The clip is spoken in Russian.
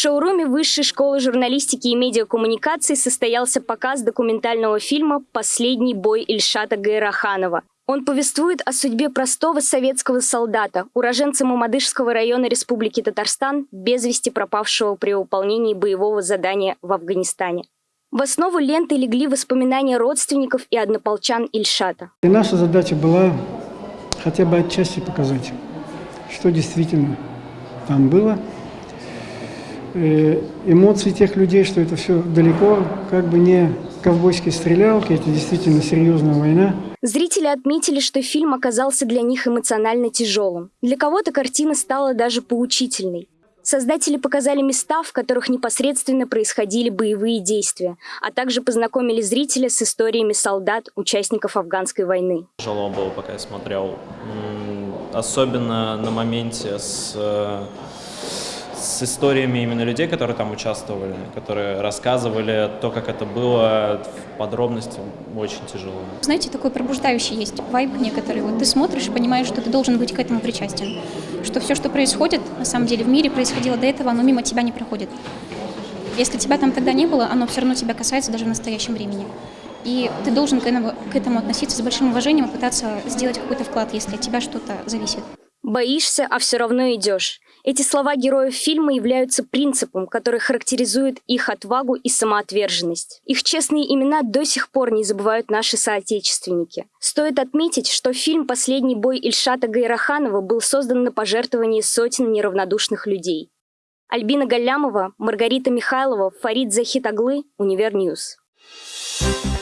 шоуруме Высшей школы журналистики и медиакоммуникаций состоялся показ документального фильма «Последний бой Ильшата Гайраханова». Он повествует о судьбе простого советского солдата, уроженца Мамадышского района Республики Татарстан, без вести пропавшего при выполнении боевого задания в Афганистане. В основу ленты легли воспоминания родственников и однополчан Ильшата. И наша задача была хотя бы отчасти показать, что действительно там было – Э, эмоции тех людей, что это все далеко, как бы не ковбойские стрелялки, это действительно серьезная война. Зрители отметили, что фильм оказался для них эмоционально тяжелым. Для кого-то картина стала даже поучительной. Создатели показали места, в которых непосредственно происходили боевые действия, а также познакомили зрителя с историями солдат, участников афганской войны. Тяжело было, пока я смотрел. Особенно на моменте с э, с историями именно людей, которые там участвовали, которые рассказывали то, как это было в подробности, очень тяжело. Знаете, такой пробуждающий есть вайб некоторый. Вот ты смотришь и понимаешь, что ты должен быть к этому причастен. Что все, что происходит, на самом деле в мире происходило до этого, оно мимо тебя не проходит. Если тебя там тогда не было, оно все равно тебя касается даже в настоящем времени. И ты должен к этому, к этому относиться с большим уважением и пытаться сделать какой-то вклад, если от тебя что-то зависит. Боишься, а все равно идешь. Эти слова героев фильма являются принципом, который характеризует их отвагу и самоотверженность. Их честные имена до сих пор не забывают наши соотечественники. Стоит отметить, что фильм «Последний бой» Ильшата Гайраханова был создан на пожертвовании сотен неравнодушных людей. Альбина Галямова, Маргарита Михайлова, Фарид Захитаглы, UniverNews. Thank